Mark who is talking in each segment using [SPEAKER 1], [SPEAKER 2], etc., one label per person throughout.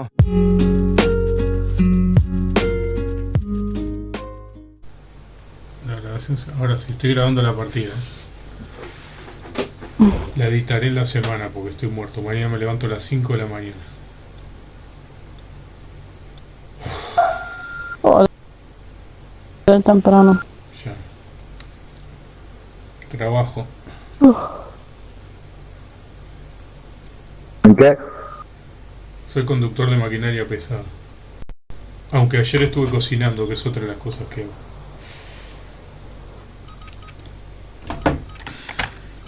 [SPEAKER 1] no.
[SPEAKER 2] La grabación se- Ahora sí, estoy grabando la partida. La editaré en la semana porque estoy muerto. Mañana me levanto a las 5 de la mañana.
[SPEAKER 3] Joder, temprano.
[SPEAKER 2] Ya. Trabajo.
[SPEAKER 4] ¿En qué?
[SPEAKER 2] Soy conductor de maquinaria pesada. Aunque ayer estuve cocinando, que es otra de las cosas que hago.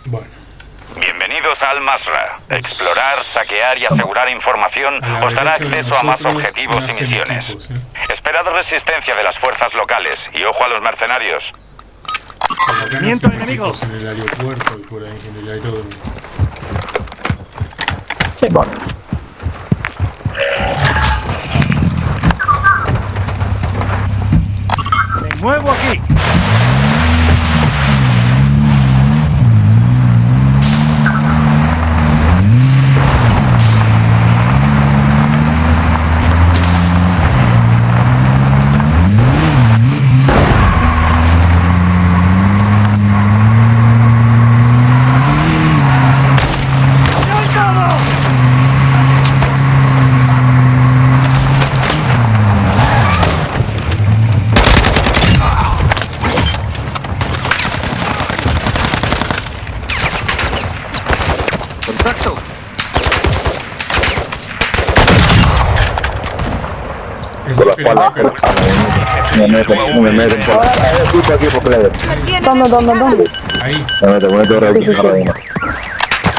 [SPEAKER 2] Bueno,
[SPEAKER 5] Bienvenidos al Masra. Explorar, saquear y asegurar información
[SPEAKER 2] a
[SPEAKER 5] os dará acceso a más objetivos y misiones.
[SPEAKER 2] equipos, ¿eh?
[SPEAKER 5] Esperad resistencia de las fuerzas locales y ojo a los mercenarios.
[SPEAKER 1] Movimiento
[SPEAKER 2] nacen
[SPEAKER 1] enemigo.
[SPEAKER 2] equipos En el aeropuerto y por ahí, en el aeródromo.
[SPEAKER 3] Sí.
[SPEAKER 4] Vale.
[SPEAKER 1] Me muevo aquí. ¡Saltado! Contacto.
[SPEAKER 2] Es
[SPEAKER 4] Por la espalda. Me meten, me meten por... Ah, Equipo, equipo, player.
[SPEAKER 3] ¿Dónde, dónde, dónde?
[SPEAKER 2] ahí,
[SPEAKER 4] Me meten, me
[SPEAKER 3] sí.
[SPEAKER 4] ahora uno.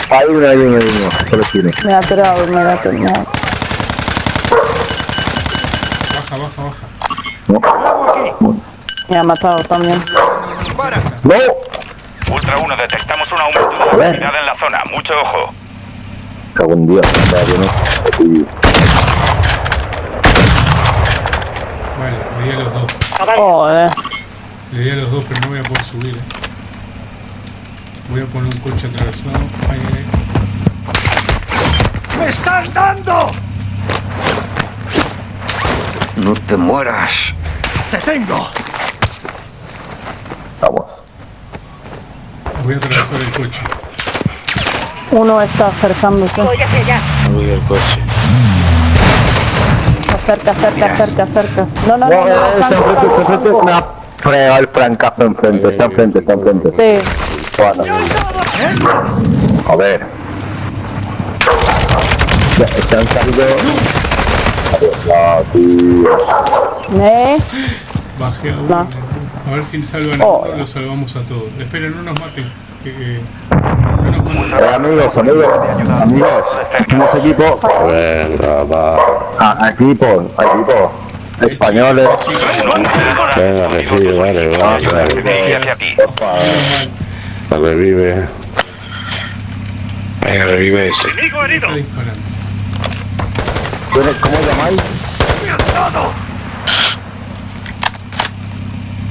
[SPEAKER 4] Hay uno, hay uno, hay uno. Solo tiene.
[SPEAKER 3] Me ha tirado, me ha tirado.
[SPEAKER 2] baja, baja, baja.
[SPEAKER 4] No.
[SPEAKER 1] Aquí.
[SPEAKER 3] Me ha matado también.
[SPEAKER 4] ¡No!
[SPEAKER 5] Ultra 1, detectamos un aumento de actividad en la zona. Mucho ojo.
[SPEAKER 4] Cago en Dios. Ya, yo no. Y-
[SPEAKER 2] Vale, le di a los dos.
[SPEAKER 3] Joder.
[SPEAKER 2] Le di a los dos, pero no voy a poder subir. eh. Voy a poner un coche atravesado. Ahí, ahí.
[SPEAKER 1] ¡Me están dando! No te mueras. ¡Te tengo!
[SPEAKER 4] Vamos.
[SPEAKER 2] Voy a atravesar el coche.
[SPEAKER 3] Uno está acercándose.
[SPEAKER 6] Uy, el coche.
[SPEAKER 3] Acerca, acerca, acerca, acerca. No, no, no,
[SPEAKER 4] No,
[SPEAKER 3] no.
[SPEAKER 4] eh, está enfrente, está enfrente. Me ha fregado el francazo enfrente. Está enfrente, está enfrente.
[SPEAKER 3] Sí.
[SPEAKER 4] Bueno, joder. Ya, Están saliendo... No.
[SPEAKER 3] ¿Eh?
[SPEAKER 2] Bajé a uno.
[SPEAKER 3] No.
[SPEAKER 2] A ver si salvan a
[SPEAKER 3] Oh.
[SPEAKER 2] uno, lo salvamos a todos. Esperen, no nos maten. Eh,
[SPEAKER 4] amigos, amigos, amigos, somos equipo,
[SPEAKER 6] Venga, va.
[SPEAKER 4] a, equipo, equipo, españoles,
[SPEAKER 6] Venga, que sí, vale, vale, vale. La revive. Venga, revive ese.
[SPEAKER 4] ¿cómo llamáis?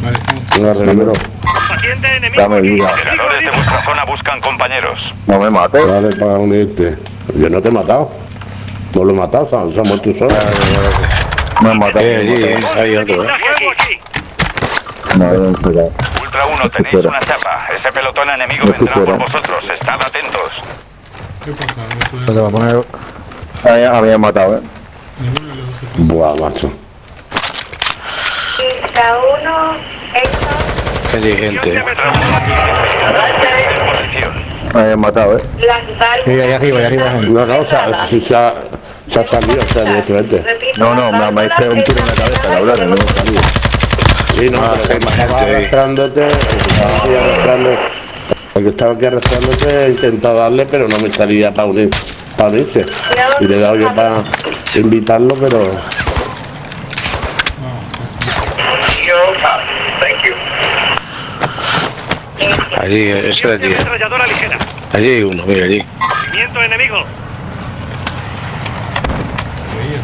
[SPEAKER 2] Vale.
[SPEAKER 6] Venga, revive.
[SPEAKER 4] Dame vida.
[SPEAKER 5] Los Operadores de vuestra zona buscan compañeros.
[SPEAKER 4] No me mates.
[SPEAKER 6] Dale para unirte. Yo no te he matado. No lo he matado, se ha muerto solo.
[SPEAKER 4] Me han matado.
[SPEAKER 6] Eh, hay otro, eh.
[SPEAKER 4] No, no,
[SPEAKER 5] Ultra 1, tenéis una chapa. Ese pelotón enemigo vendrá por vosotros. Estad atentos.
[SPEAKER 2] ¿Qué pasa? Se
[SPEAKER 4] va a poner... Había, había matado, eh.
[SPEAKER 6] Buah, macho.
[SPEAKER 5] Ultra 1, Allí gente.
[SPEAKER 4] Me hayan matado, ¿eh?
[SPEAKER 7] Sí,
[SPEAKER 4] ahí arriba, ahí arriba.
[SPEAKER 6] Gente. No, no, si se ha, salido, o sea, directamente.
[SPEAKER 4] No, no, me, ha hice un tiro en la cabeza, cabrón, no he salido.
[SPEAKER 6] Sí, no, ah, que estaba arrastrándote, estaba arrastrándote. Porque estaba aquí arrastrándote, he intentado darle, pero no me salía para unir, para unirse. Y le he dado yo para invitarlo, pero... allí, ese de allí. Allí hay uno, mira allí.
[SPEAKER 2] Veía.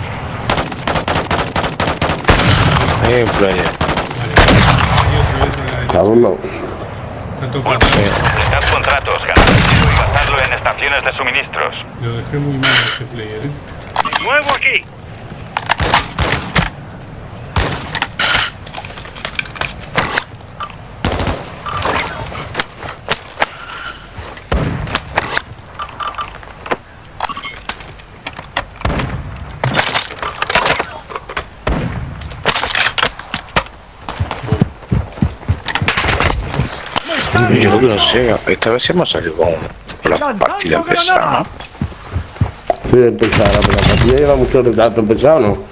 [SPEAKER 6] Ahí hay un player.
[SPEAKER 2] Vale. Hay otro, hay otro a la derecha.
[SPEAKER 6] Está uno.
[SPEAKER 2] Está tocando.
[SPEAKER 5] Dejad contratos, dinero y gastadlo en estaciones de suministros.
[SPEAKER 2] Lo dejé muy mal ese player, eh.
[SPEAKER 8] Yo que no sé, esta vez hemos salido con la partida empezada.
[SPEAKER 6] Sí, empezada, pero la partida lleva mucho retraso empezado, ¿no?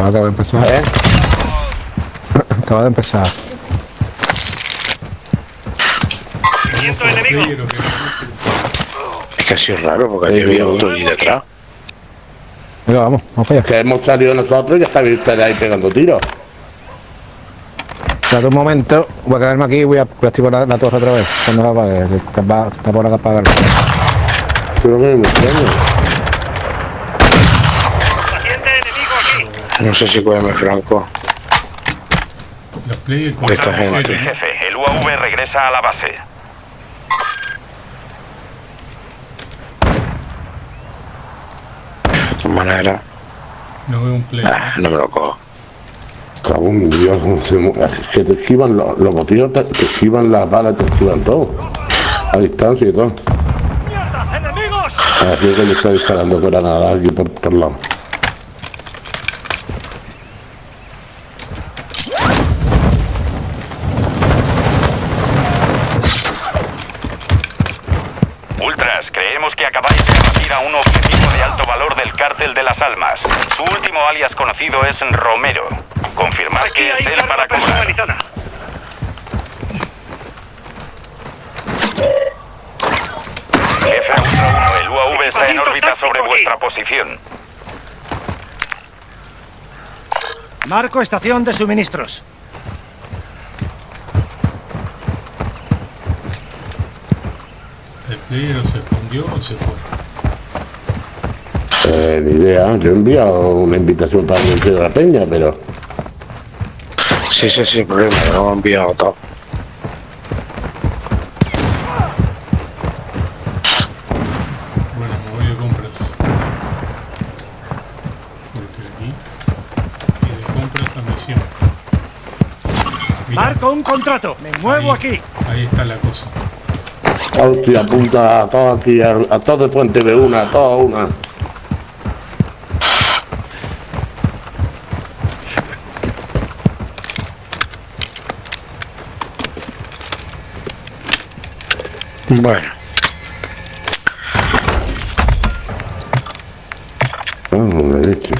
[SPEAKER 7] Acaba de empezar.
[SPEAKER 6] ¿Eh?
[SPEAKER 7] Acaba de empezar.
[SPEAKER 8] Es que ha sido raro porque ahí había otro allí detrás.
[SPEAKER 7] Venga, vamos, vamos allá.
[SPEAKER 6] Que hemos salido nosotros y ya estáis ustedes ahí pegando tiros.
[SPEAKER 7] Espérate un momento, voy a quedarme aquí y voy a voy a activar la, la torre otra vez. Cuando la apague, está, va- está por acá apagarla.
[SPEAKER 6] Pero que me extraño.
[SPEAKER 8] No sé si cuéntame Franco.
[SPEAKER 2] Los players con
[SPEAKER 8] Esta gente.
[SPEAKER 5] Jefe, el UAV regresa a la base.
[SPEAKER 8] De todas maneras,
[SPEAKER 2] No veo un player.
[SPEAKER 8] ah, no me lo cojo.
[SPEAKER 6] Cago en Dios, que te esquivan los, los botillos, te, te esquivan las balas, te esquivan todo. A distancia y todo. Así que le está disparando granada aquí por todos lados.
[SPEAKER 1] Marco estación de suministros.
[SPEAKER 2] ¿El player se escondió o se fue?
[SPEAKER 6] Eh, ni idea, yo he enviado una invitación para el de la peña, pero
[SPEAKER 8] Sí, sí, sí, problema, lo hemos enviado todo.
[SPEAKER 1] Contrato. Me muevo
[SPEAKER 2] ahí-
[SPEAKER 1] aquí.
[SPEAKER 2] Ahí está la cosa.
[SPEAKER 6] hostia, apunta a todo aquí, a, a todo el puente de una, a toda una.
[SPEAKER 8] Bueno,
[SPEAKER 6] Ah, la leche.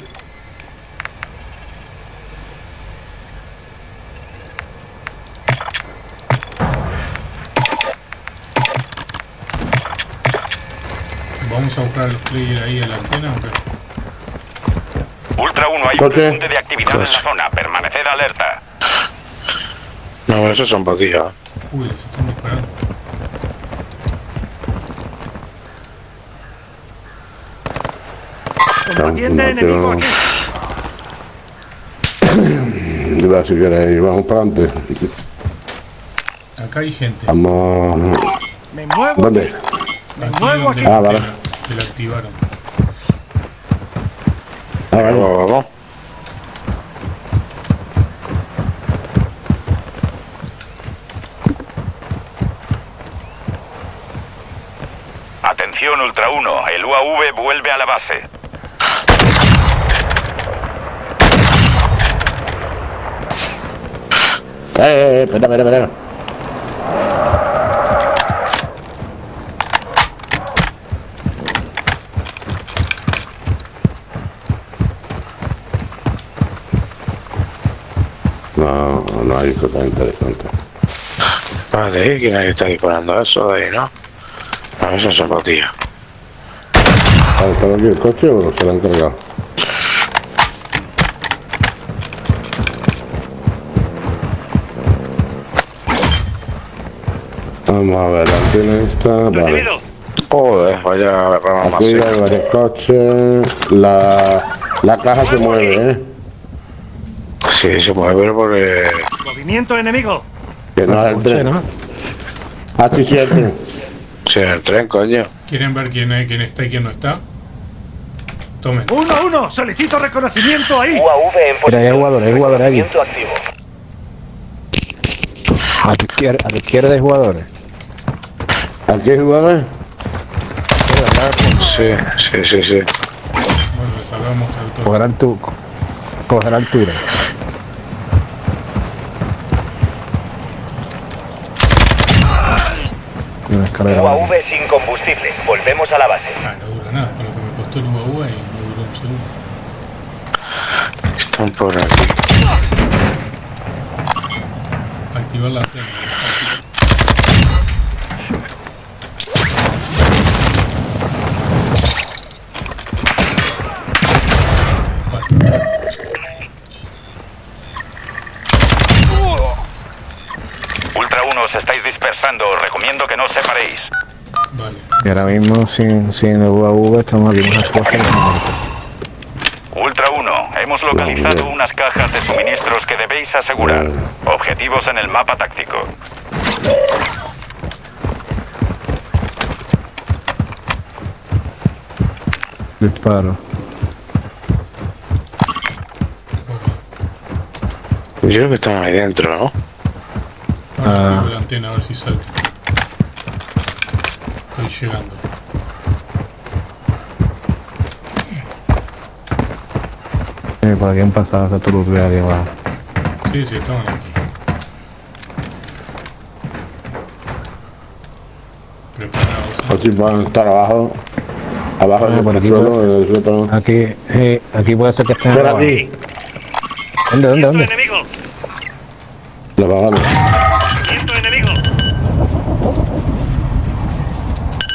[SPEAKER 2] Players ahí a la antena. ¿o qué?
[SPEAKER 5] Ultra 1, hay un
[SPEAKER 6] Coche.
[SPEAKER 5] repunte de actividad en la zona. Permaneced alerta.
[SPEAKER 8] no, esos son botillas.
[SPEAKER 2] Uy, les están disparando.
[SPEAKER 1] Combatiente enemigo aquí.
[SPEAKER 6] Mira, si queréis, vamos para adelante.
[SPEAKER 2] Acá hay gente.
[SPEAKER 6] Vamos.
[SPEAKER 1] Me muevo
[SPEAKER 6] ¿Dónde?
[SPEAKER 1] Me
[SPEAKER 2] Aquí
[SPEAKER 1] muevo aquí.
[SPEAKER 6] Ah, vale.
[SPEAKER 2] Que la activaron.
[SPEAKER 8] Vamos, vamos.
[SPEAKER 5] Atención Ultra 1, el UAV vuelve a la base.
[SPEAKER 6] Eh, eh, eh, espera, espera, espera. No, cosa interesante.
[SPEAKER 8] Espérate, ¿quién es que está disparando eso de ahí, no? A ver, son botillas.
[SPEAKER 6] ¿Ha estado aquí el coche o se lo han cargado? Vamos a ver, la antena esta, vale.
[SPEAKER 8] Joder, vaya rama más
[SPEAKER 6] Aquí hay varios coches, la, la caja se mueve, ¿eh?
[SPEAKER 8] Sí, se mueve pero porque...
[SPEAKER 1] Movimiento enemigo.
[SPEAKER 6] Que no es el tren.
[SPEAKER 7] ¿no?
[SPEAKER 6] Ah, sí, sí, el tren.
[SPEAKER 8] Sí, en el tren, coño.
[SPEAKER 2] ¿Quieren ver quién, es- quién está y quién no está? Tomen.
[SPEAKER 1] Uno a uno. Solicito reconocimiento ahí.
[SPEAKER 7] Mira, hay jugadores, hay jugadores aquí. A tu izquierda, a tu izquierda hay jugadores.
[SPEAKER 6] ¿Aquí hay jugadores?
[SPEAKER 8] Sí, sí, sí, sí.
[SPEAKER 2] Bueno, les mostrado todo.
[SPEAKER 7] Cogerán tu. Cogerán altura. Una escalera.
[SPEAKER 5] UAV sin combustible. Volvemos a la base.
[SPEAKER 2] Ah, no dura nada, con lo que me costó el UAV y no duró un segundo.
[SPEAKER 8] Están por aquí.
[SPEAKER 2] Activar la antena.
[SPEAKER 5] Ultra 1, os estáis dispersando. Os recomiendo que no os separéis.
[SPEAKER 2] Vale.
[SPEAKER 7] Y ahora mismo sin, sin el UAV estamos aquí más fuertes.
[SPEAKER 5] Ultra 1, hemos localizado unas cajas de suministros que debéis asegurar. Objetivos en el mapa táctico.
[SPEAKER 7] Disparo.
[SPEAKER 8] Yo creo que están ahí dentro, ¿no?
[SPEAKER 2] Ahora
[SPEAKER 7] Ah.
[SPEAKER 2] la antena a ver si sale. Estoy llegando.
[SPEAKER 7] Eh, por aquí han pasado hasta tu de ahí abajo.
[SPEAKER 2] Sí, sí, estaban aquí. Preparados.
[SPEAKER 6] Así van a estar abajo. Abajo
[SPEAKER 7] Ah,
[SPEAKER 6] en
[SPEAKER 7] por
[SPEAKER 6] el
[SPEAKER 7] aquí,
[SPEAKER 6] suelo,
[SPEAKER 7] por-
[SPEAKER 6] en el sótano.
[SPEAKER 7] Aquí, eh, aquí puede ser que estén
[SPEAKER 6] Por aquí.
[SPEAKER 7] ¿Dónde, dónde, dónde?
[SPEAKER 6] Lo bajamos.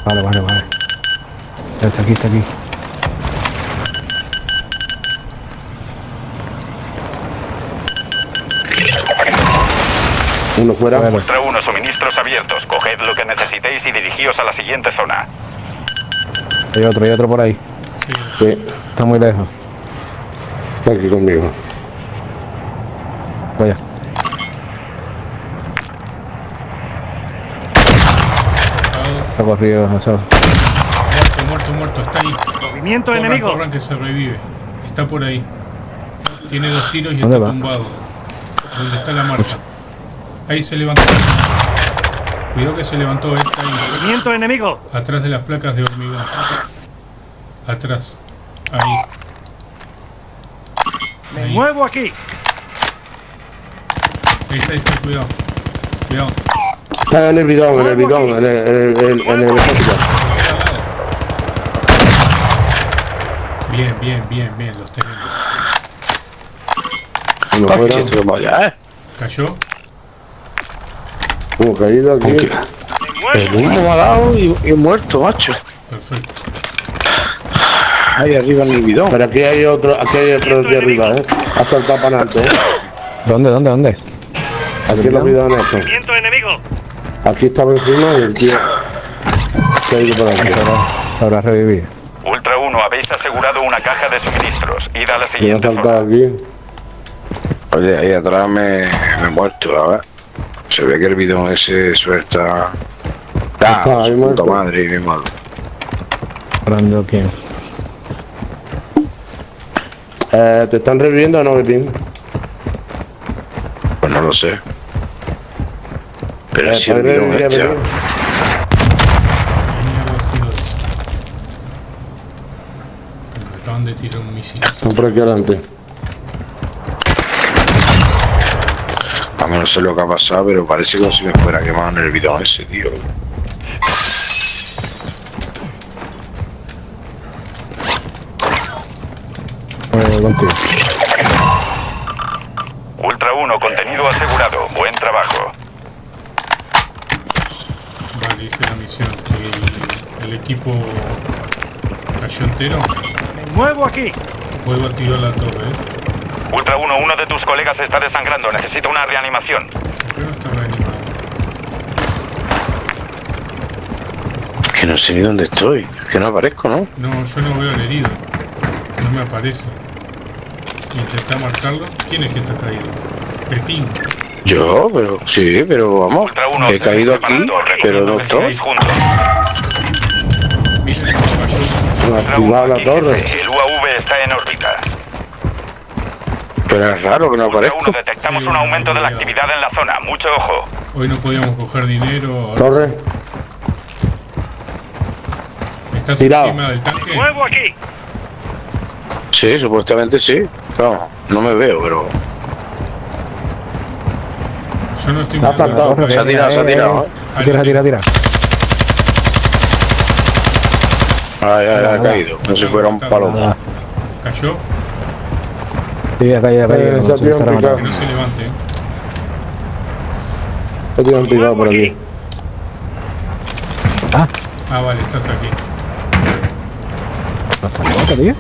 [SPEAKER 7] Vale, vale, vale. Está aquí, está aquí.
[SPEAKER 6] Uno fuera.
[SPEAKER 5] Ultra 1, suministros abiertos. Coged lo que necesitéis y dirigíos a la siguiente zona.
[SPEAKER 7] Hay otro, hay otro por ahí.
[SPEAKER 6] Sí,
[SPEAKER 7] Está muy lejos.
[SPEAKER 6] está aquí conmigo.
[SPEAKER 7] Vaya. Está corrido, eso.
[SPEAKER 2] Muerto, muerto, muerto. Está ahí.
[SPEAKER 1] Movimiento
[SPEAKER 2] Corran,
[SPEAKER 1] enemigo.
[SPEAKER 2] corran que se revive. Está por ahí. Tiene dos tiros y
[SPEAKER 7] ¿Dónde
[SPEAKER 2] está
[SPEAKER 7] va?
[SPEAKER 2] tumbado. Donde está la marca. Ahí se levantó. Cuidado que se levantó esta ahí.
[SPEAKER 1] Movimiento enemigo.
[SPEAKER 2] Atrás de las placas de hormigón. Atrás. Ahí.
[SPEAKER 1] Me
[SPEAKER 2] Ahí.
[SPEAKER 1] muevo aquí.
[SPEAKER 2] Ahí está, ahí está. Cuidado. Cuidado.
[SPEAKER 6] Está en el bidón, en el bidón, en el, en el, en el, el.
[SPEAKER 2] Bien, bien, bien, bien. Los tenemos.
[SPEAKER 6] Uno fuera.
[SPEAKER 8] ¿eh?
[SPEAKER 2] Cayó.
[SPEAKER 6] Uno caído aquí.
[SPEAKER 8] El humo me ha dado y, y muerto, macho.
[SPEAKER 2] Perfecto.
[SPEAKER 8] Ahí arriba en el bidón.
[SPEAKER 6] Pero aquí hay otro, aquí hay otro aquí arriba, ¿eh? Ha saltado para adelante, ¿eh?
[SPEAKER 7] ¿Dónde, dónde, dónde?
[SPEAKER 6] Aquí en los bidones estos. Aquí estaba encima y el tío se ha ido por aquí.
[SPEAKER 7] Habrá revivido.
[SPEAKER 5] Ultra 1, habéis asegurado una caja de suministros. Id a la siguiente
[SPEAKER 6] saltado
[SPEAKER 5] zona.
[SPEAKER 6] aquí.
[SPEAKER 8] Oye, ahí atrás me, me he muerto, a ver. Se ve que el bidón ese suelta. Ah,
[SPEAKER 6] Está
[SPEAKER 8] su puta madre, mi madre.
[SPEAKER 7] Hablando quién.
[SPEAKER 6] Eh, ¿Te están reviviendo o no, Betín?
[SPEAKER 8] Pues no lo sé. Pero si el
[SPEAKER 6] ¿puedes
[SPEAKER 8] bidón
[SPEAKER 6] revivir a
[SPEAKER 8] echa.
[SPEAKER 6] Betín?
[SPEAKER 2] ¿Qué mierda ha sido eso? Me acaban de tirar un misil.
[SPEAKER 6] Están por aquí adelante.
[SPEAKER 8] A mí no sé lo que ha pasado, pero parece como si me fuera quemado en el bidón ese, tío.
[SPEAKER 7] Contigo.
[SPEAKER 5] Ultra 1, contenido asegurado. Buen trabajo.
[SPEAKER 2] Vale, hice la misión. El, el equipo cayó entero.
[SPEAKER 1] Me muevo aquí.
[SPEAKER 2] Puedo activar la torre, ¿eh?
[SPEAKER 5] Ultra 1, uno de tus colegas está desangrando. Necesita una reanimación.
[SPEAKER 2] ¿Por qué no está reanimado?
[SPEAKER 8] Que no sé ni dónde estoy. Es que no aparezco, ¿no?
[SPEAKER 2] No, yo no veo al herido. No me aparece. Intenta marcarlo. ¿Quién es que está caído? Pepín.
[SPEAKER 8] Yo, pero sí, pero vamos.
[SPEAKER 5] 1,
[SPEAKER 8] He caído aquí, pero no estoy.
[SPEAKER 5] 1,
[SPEAKER 6] la torre.
[SPEAKER 5] El UAV está en órbita.
[SPEAKER 8] Pero es raro que no aparezco.
[SPEAKER 5] 1, detectamos un aumento de la actividad en la zona. Mucho ojo.
[SPEAKER 2] Hoy no podíamos coger dinero. ahora
[SPEAKER 6] Torre.
[SPEAKER 2] ¿Estás
[SPEAKER 6] Tirado.
[SPEAKER 2] encima del tanque?
[SPEAKER 9] aquí.
[SPEAKER 8] Sí, supuestamente sí. No, no me veo, pero.
[SPEAKER 2] Yo no estoy
[SPEAKER 6] Ha
[SPEAKER 2] viendo
[SPEAKER 6] saltado.
[SPEAKER 8] Se ha tirado, se ha tirado, ¿eh?
[SPEAKER 7] Tira, tira, tira.
[SPEAKER 8] Ay, ay, ay, ha caído. No si fuera un palomo.
[SPEAKER 2] Cayó.
[SPEAKER 7] Sí, acá, acá, acá.
[SPEAKER 6] Eh,
[SPEAKER 7] no,
[SPEAKER 6] se ha
[SPEAKER 7] está
[SPEAKER 6] un
[SPEAKER 7] rematado.
[SPEAKER 2] Que no se levante. ¿eh?
[SPEAKER 6] He tirado un picado por aquí.
[SPEAKER 2] Ah, vale, estás aquí.
[SPEAKER 7] No está loco, tío.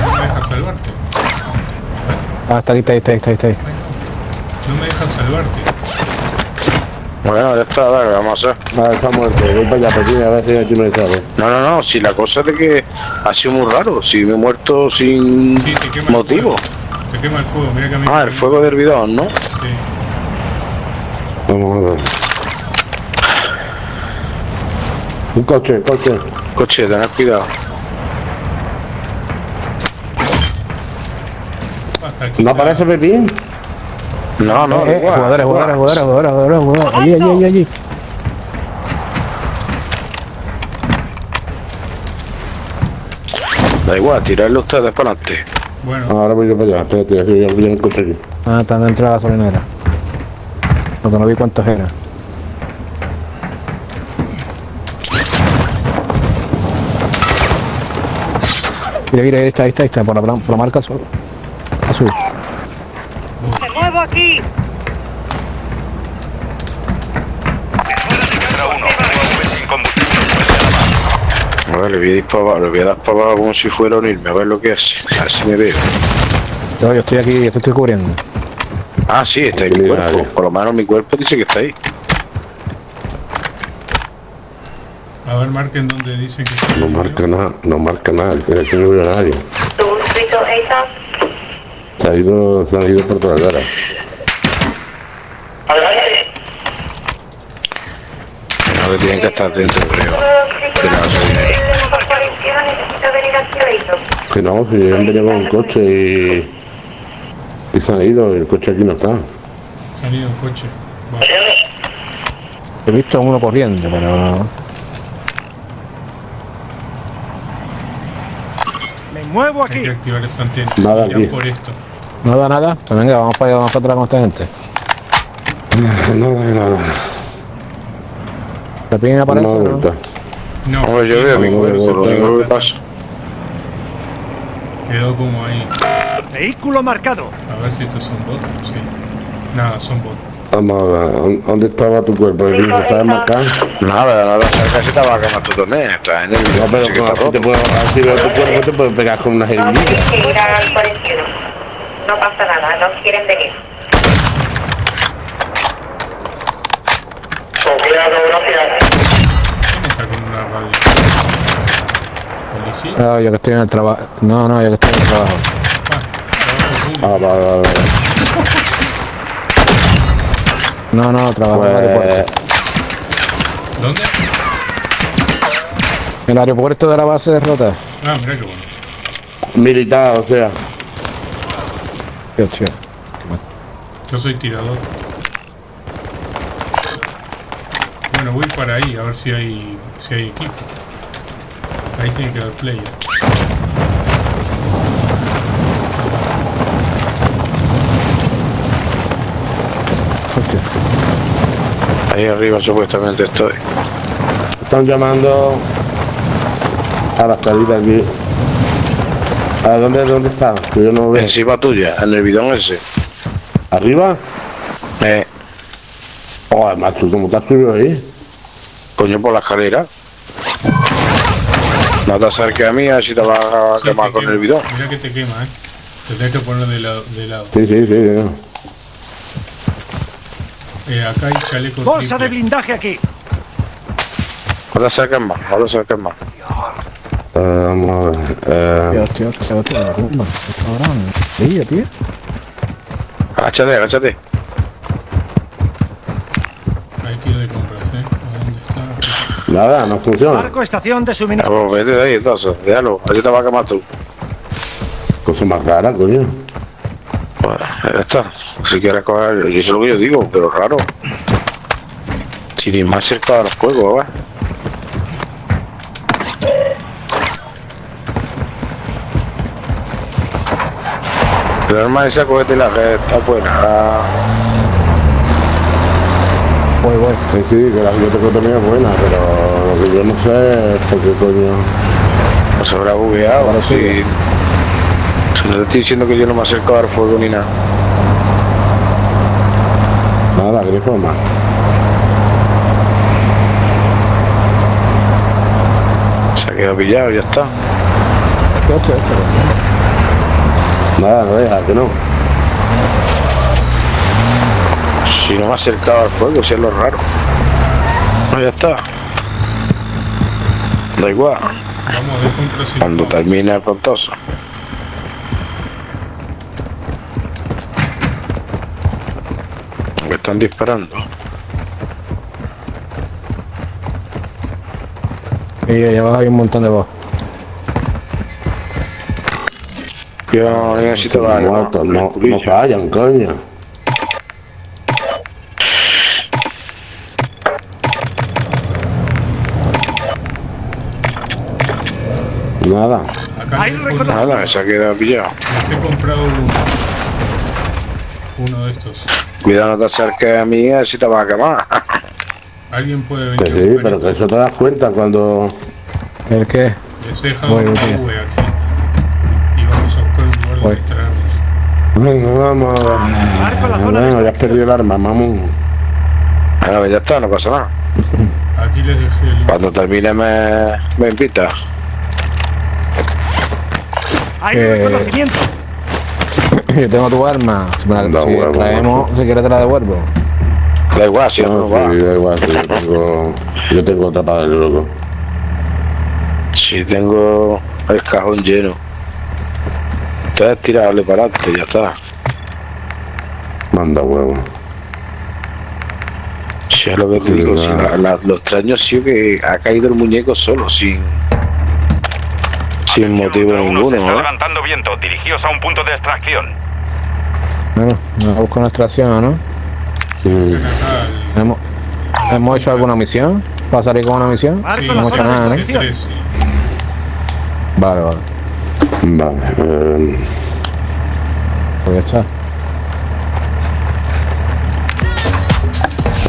[SPEAKER 2] No me dejas salvarte.
[SPEAKER 7] Ah, está ahí, está ahí, está ahí, está ahí,
[SPEAKER 2] salvarte.
[SPEAKER 8] Bueno, ya está, dale, vamos a hacer.
[SPEAKER 6] Ah, está muerto. Voy para allá, Pepín, a ver si aquí me sale.
[SPEAKER 8] No, no, no, si la cosa es de que ha sido muy raro, si me he muerto sin
[SPEAKER 2] Sí, te quema el
[SPEAKER 8] motivo.
[SPEAKER 2] fuego. Te quema el fuego, mira que a mí.
[SPEAKER 8] Ah, el fuego del bidón, ¿no?
[SPEAKER 2] Sí.
[SPEAKER 6] Vamos a ver. Un coche, coche.
[SPEAKER 8] Coche, tened cuidado.
[SPEAKER 2] Hasta aquí.
[SPEAKER 6] ¿No aparece Pepín?
[SPEAKER 8] No, no,
[SPEAKER 7] Eh, eh, jugadores, jugadores, jugadores, jugadores, jugadores, jugadores. Allí, allí, allí, allí.
[SPEAKER 8] Da igual, tirarlo ustedes para adelante.
[SPEAKER 2] Bueno,
[SPEAKER 6] Ahora voy yo para allá. Espérate, que ya ya encontré aquí.
[SPEAKER 7] Ah, están dentro de la gasolinera. Porque no vi cuántos eran. Mira, mira, ahí está, ahí está, ahí está, por la, por la marca azul. azul.
[SPEAKER 9] ¡Me muevo aquí!
[SPEAKER 5] A
[SPEAKER 8] ver, le voy a disparar, le voy a dar para abajo como si fuera a unirme, a ver lo que hace. A ver si me veo.
[SPEAKER 7] Yo, yo estoy aquí, yo te estoy cubriendo.
[SPEAKER 8] Ah, sí, está ahí mi cuerpo. Por lo menos mi cuerpo dice que está ahí.
[SPEAKER 2] a ver, marquen donde dicen que está.
[SPEAKER 6] No marca nada, no marca nada. Aquí no veo a nadie. Se ha ido, se ha ido por toda la cara.
[SPEAKER 8] No, que tienen que estar dentro, creo. De la gasolinera.
[SPEAKER 9] Aquí.
[SPEAKER 6] Que no, si han venido con un coche y. Y se han ido, y el coche aquí no está.
[SPEAKER 2] Se han ido en coche. Va.
[SPEAKER 7] He visto a uno corriendo, pero...
[SPEAKER 2] Hay que activar esa antena.
[SPEAKER 6] Nada aquí.
[SPEAKER 2] por esto.
[SPEAKER 7] Nada, nada. Pues venga, vamos para allá, vamos para atrás con esta gente.
[SPEAKER 6] Nada, nada.
[SPEAKER 7] ¿Te piden aparece?
[SPEAKER 6] No,
[SPEAKER 7] no?
[SPEAKER 2] No,
[SPEAKER 8] Hombre, yo veo
[SPEAKER 2] no,
[SPEAKER 8] mi
[SPEAKER 2] no,
[SPEAKER 8] cuerpo,
[SPEAKER 2] se
[SPEAKER 8] lo
[SPEAKER 2] quedó
[SPEAKER 8] único que pasa.
[SPEAKER 2] Quedó como ahí.
[SPEAKER 10] Vehículo marcado.
[SPEAKER 2] A ver si estos son bots. Sí. Nada, son bots.
[SPEAKER 6] Vamos a ver, ¿dó- ¿dónde estaba tu cuerpo? ¿El mismo sabes marcar?
[SPEAKER 8] Nada, nada, se te va a quemar tu torneo. Está en el
[SPEAKER 6] No, pero si te puedo, así veo tu cuerpo, te puedo pegar con una
[SPEAKER 9] No
[SPEAKER 6] jeringuilla.
[SPEAKER 9] tienes que ir al 41. No pasa nada, no quieren venir.
[SPEAKER 2] ¿Quién está con una radio? ¿Policía?
[SPEAKER 7] No, yo que estoy en el trabajo. No, no, yo que estoy en el trabajo.
[SPEAKER 2] Ah.
[SPEAKER 6] Ah, vale, vale, vale.
[SPEAKER 7] No, no, trabajo en el aeropuerto.
[SPEAKER 6] Pues,
[SPEAKER 2] ¿Dónde?
[SPEAKER 7] En el aeropuerto de la base de Rota.
[SPEAKER 2] Ah, mira qué bueno.
[SPEAKER 6] militar, o sea.
[SPEAKER 7] Tío, tío.
[SPEAKER 2] Yo soy tirador. Bueno, voy para ahí a ver si hay si hay equipo. Ahí tiene que haber player.
[SPEAKER 8] Ahí arriba supuestamente estoy.
[SPEAKER 6] Están llamando a la salida aquí. ¿A dónde, dónde está? Que yo no veo.
[SPEAKER 8] Encima tuya, en el bidón ese.
[SPEAKER 6] ¿Arriba?
[SPEAKER 8] Eh,
[SPEAKER 6] Oh, macho, ¿cómo estás subido ahí?
[SPEAKER 8] Coño por la escalera. No te acerques a mí, a ver si te vas a
[SPEAKER 2] Sí,
[SPEAKER 8] quemar con
[SPEAKER 2] quema.
[SPEAKER 8] el bidón.
[SPEAKER 2] Mira que te quema, eh. Te tienes que poner de lado. De lado.
[SPEAKER 6] Sí, sí, sí. sí.
[SPEAKER 2] Eh, acá hay chaleco
[SPEAKER 10] Bolsa de
[SPEAKER 2] triple.
[SPEAKER 10] blindaje aquí.
[SPEAKER 8] No te acerques más, no te acerques más.
[SPEAKER 6] Eh, vamos a ver. Eh,
[SPEAKER 7] Tío, tío, tío, tío. Rumba. Cabrón. Sí, tío.
[SPEAKER 8] Agáchate, agáchate.
[SPEAKER 6] Nada, no funciona.
[SPEAKER 10] Marco estación de suministro.
[SPEAKER 8] pues, vete de ahí entonces, déjalo, así te va a quemar tú.
[SPEAKER 6] Cosa más rara, coño.
[SPEAKER 8] Bueno, ya está. Si quieres coger, yo sé lo que yo digo, pero raro. Sin ir más cerca del fuego, ¿va? El arma esa, cógete la que está buena.
[SPEAKER 7] Voy, voy.
[SPEAKER 6] Sí, sí, que la también es buena, pero lo que yo no sé es por qué coño.
[SPEAKER 8] No se habrá bugueado.
[SPEAKER 7] Ahora sí.
[SPEAKER 8] Si, si no te estoy diciendo que yo no me acerco al fuego ni nada.
[SPEAKER 6] Nada, que forma.
[SPEAKER 8] Se ha quedado pillado, ya está.
[SPEAKER 7] Hostia, hostia.
[SPEAKER 6] Nada, no deja, que no.
[SPEAKER 8] Si no me he acercado al fuego, si es lo raro. No, ya está. Da igual.
[SPEAKER 2] Vamos.
[SPEAKER 8] Cuando termine el prontoso. Me están disparando.
[SPEAKER 7] Y allá abajo hay un montón de voz.
[SPEAKER 8] Yo necesito algo. ¿no?
[SPEAKER 6] no, no fallan, coño. Nada.
[SPEAKER 2] Acá comprado-
[SPEAKER 8] Nada, se ha quedado pillado.
[SPEAKER 2] les he comprado uno. Uno de estos.
[SPEAKER 8] Cuidado, no te acerques a mí, si te vas a quemar.
[SPEAKER 2] Alguien puede venir.
[SPEAKER 6] Que sí, pero que eso te das cuenta cuando.
[SPEAKER 7] ¿El qué?
[SPEAKER 2] Les he dejado
[SPEAKER 7] Voy,
[SPEAKER 2] una. V aquí. Y vamos a buscar un lugar
[SPEAKER 7] Voy.
[SPEAKER 2] extraerlos.
[SPEAKER 6] Venga, vamos.
[SPEAKER 10] Marco la zona de
[SPEAKER 6] Bueno, ya has perdido el arma, vamos.
[SPEAKER 8] Ah, pues ya está, no pasa nada.
[SPEAKER 2] Aquí les dejé el.
[SPEAKER 8] Cuando termine me, me invita.
[SPEAKER 7] Eh. Yo tengo tu arma. Si me la si
[SPEAKER 6] huevo,
[SPEAKER 7] traemos, si quieres te la devuelvo.
[SPEAKER 8] Da igual, si no,
[SPEAKER 6] No, sí, da igual, sí, yo tengo, yo tengo otra para el loco.
[SPEAKER 8] Si tengo el cajón lleno. Entonces tirarle para adelante, ya está.
[SPEAKER 6] Manda huevo.
[SPEAKER 8] Si es lo que te
[SPEAKER 6] Sí,
[SPEAKER 8] digo, si la- la- lo extraño ha sido que ha caído el muñeco solo, sin, sin motivo ninguno,
[SPEAKER 5] está
[SPEAKER 8] ¿no?
[SPEAKER 5] levantando viento. Dirigíos a un punto de extracción.
[SPEAKER 7] Bueno, nos busco una extracción, ¿no?
[SPEAKER 6] Sí.
[SPEAKER 7] ¿Hemos, ¿Hemos hecho alguna misión? ¿Para salir con una misión?
[SPEAKER 2] Sí,
[SPEAKER 7] no hemos hecho nada, ¿no?
[SPEAKER 10] extracción.
[SPEAKER 2] C3, sí.
[SPEAKER 7] Vale, vale.
[SPEAKER 6] Vale. Eh,
[SPEAKER 7] Pues ya está.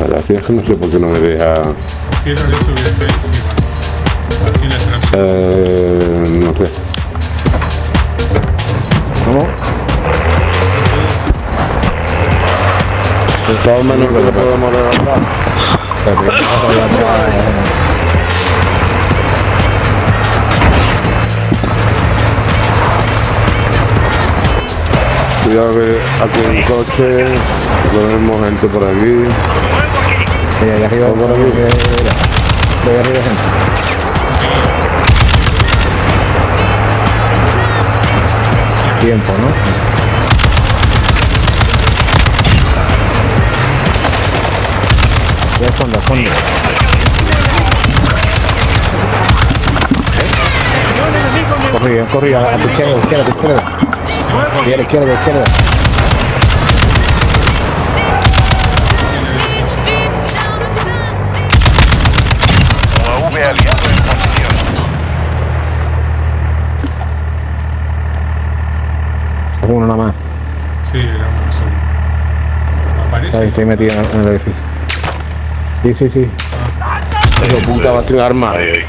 [SPEAKER 6] la gracia es que no sé por qué no me deja.
[SPEAKER 2] ¿Qué era
[SPEAKER 6] Eh, no sé.
[SPEAKER 7] ¿Cómo?
[SPEAKER 6] Todo menos que lo podemos levantar. Cuidado que aquí hay un coche, tenemos gente por aquí.
[SPEAKER 7] Sí, ahí arriba,
[SPEAKER 6] por aquí.
[SPEAKER 7] Ahí arriba gente. Tiempo, ¿no? Ya fondo, fondo. Corrí, corrí, a la a tu izquierda, a tu izquierda, a izquierda. Izquierda, izquierda, izquierda.
[SPEAKER 5] OV aliado en
[SPEAKER 7] Uno nada más.
[SPEAKER 2] Sí, era uno solo. Aparece.
[SPEAKER 7] Ahí estoy metido en en el edificio. Sí, sí, sí.
[SPEAKER 6] Hijo puta, va sin arma.
[SPEAKER 8] Ahí, ahí.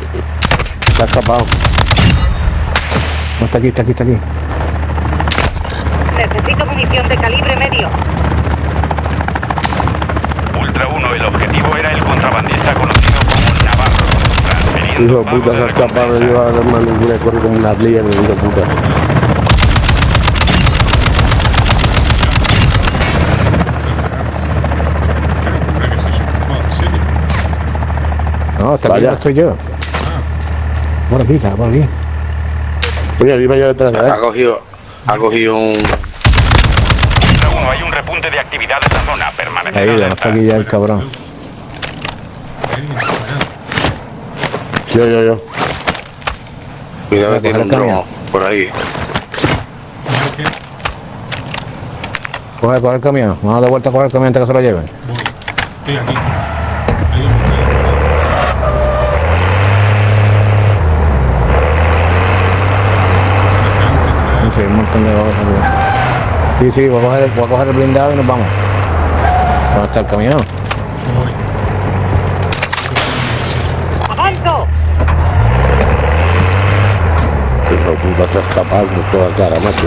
[SPEAKER 6] Se ha escapado.
[SPEAKER 7] No, está aquí, está aquí, está aquí.
[SPEAKER 9] Necesito munición de calibre medio.
[SPEAKER 5] Ultra 1, el objetivo era el contrabandista conocido como Navarro.
[SPEAKER 6] Hijo puta, se ha escapado de llevar el hermano y corre como una ardilla, hijo puta.
[SPEAKER 2] Pero, ¿para qué sé yo? No, ¿en serio?
[SPEAKER 7] No, está aquí, no estoy yo. Por aquí, está por aquí.
[SPEAKER 6] Oye, iba yo detrás de
[SPEAKER 8] Ha cogido, ha cogido un...
[SPEAKER 5] Ultra 1, hay un repunte de actividad en la zona. Permanece
[SPEAKER 7] Ahí, ya está aquí ya el cabrón.
[SPEAKER 6] Yo, yo, yo.
[SPEAKER 8] Cuidado que
[SPEAKER 7] a
[SPEAKER 8] tiene un dron por ahí.
[SPEAKER 7] Coge, coge el camión. Vamos de vuelta a coger el camión antes que se lo lleven.
[SPEAKER 2] voy. Estoy aquí. montón
[SPEAKER 7] de Sí, sí, voy a, coger, voy a coger el blindado y nos vamos. ¿Dónde está el camión?
[SPEAKER 6] puta está escapando toda cara, macho.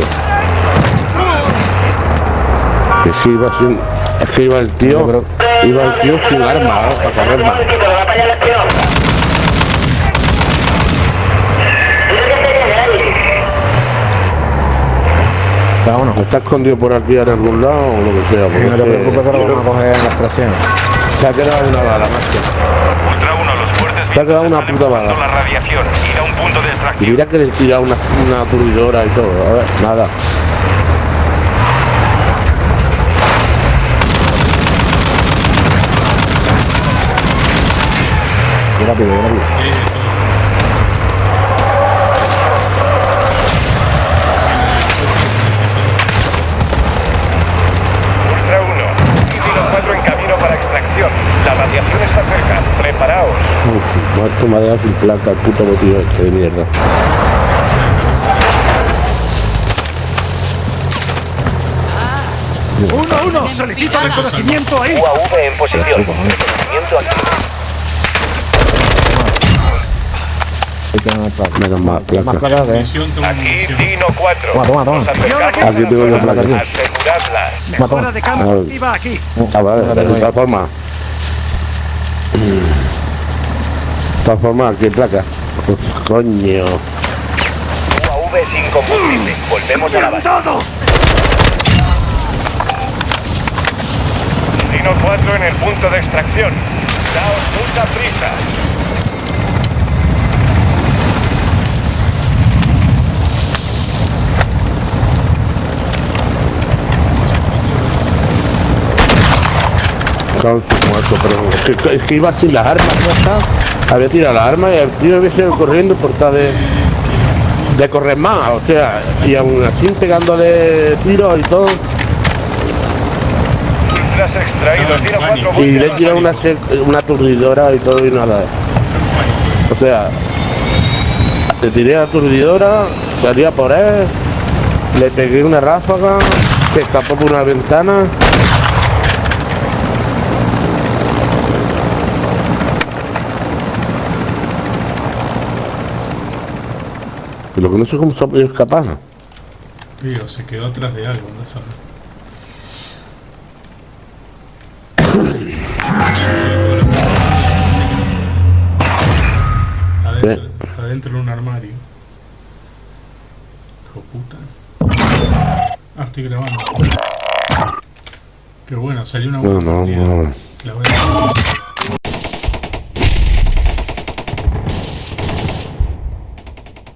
[SPEAKER 6] Que si iba sin. Es que iba el tío. Iba el tío sin arma, ¿no? para cargar más. ¿Está escondido por aquí en algún lado o lo que sea?
[SPEAKER 7] Y no te
[SPEAKER 6] porque
[SPEAKER 7] preocupes que lo vamos a coger en la extracción.
[SPEAKER 6] se ha quedado una bala, macho.
[SPEAKER 10] Ultra 1, los fuertes
[SPEAKER 6] Te ha quedado una puta bala.
[SPEAKER 10] la radiación. Ir a un punto de
[SPEAKER 6] Y mira que le he tirado una, una aturdidora y todo. A ver, nada.
[SPEAKER 7] Qué rápido, qué rápido.
[SPEAKER 6] Me ha dejado sin placa el puto botillo este de mierda.
[SPEAKER 1] Uno, uno. Solicito reconocimiento ahí.
[SPEAKER 10] UAV en posición. Reconocimiento
[SPEAKER 7] placa.
[SPEAKER 6] Menos mal,
[SPEAKER 7] Más
[SPEAKER 6] placa.
[SPEAKER 7] placas
[SPEAKER 10] Aquí. Dino 4.
[SPEAKER 7] Toma, toma, toma.
[SPEAKER 1] Aquí
[SPEAKER 6] tengo yo
[SPEAKER 10] zona.
[SPEAKER 6] placa aquí.
[SPEAKER 10] Aseguradla.
[SPEAKER 1] Mejora de campo
[SPEAKER 6] Ah.
[SPEAKER 1] activa aquí.
[SPEAKER 6] Ah, vale, de todas formas. Formas, ¿qué placa? Pues, coño.
[SPEAKER 10] UAV sin combustible. Volvemos a la base.
[SPEAKER 1] ¡Todo!
[SPEAKER 10] Dino 4 en el punto de extracción. Daos mucha prisa.
[SPEAKER 6] Cago en su muerto, pero es que, es que iba sin las armas, ¿no está? Había tirado las armas y el tío había seguido corriendo por tal de, de correr más, o sea, y aún así pegándole tiros y todo.
[SPEAKER 10] Ultras extraídos. Dino 4
[SPEAKER 6] Y le
[SPEAKER 10] a
[SPEAKER 6] he tirado una, una aturdidora y todo y nada. O sea, le tiré aturdidora, salía por él, le pegué una ráfaga, se escapó por una ventana. Lo que no sé cómo se ha podido escapar.
[SPEAKER 2] Digo, se quedó atrás de algo, no sabes. Adentro, adentro de un armario. Hijo puta. Ah, estoy grabando. Qué bueno, salió una
[SPEAKER 6] No,
[SPEAKER 2] buena
[SPEAKER 6] no, no.
[SPEAKER 2] La voy a-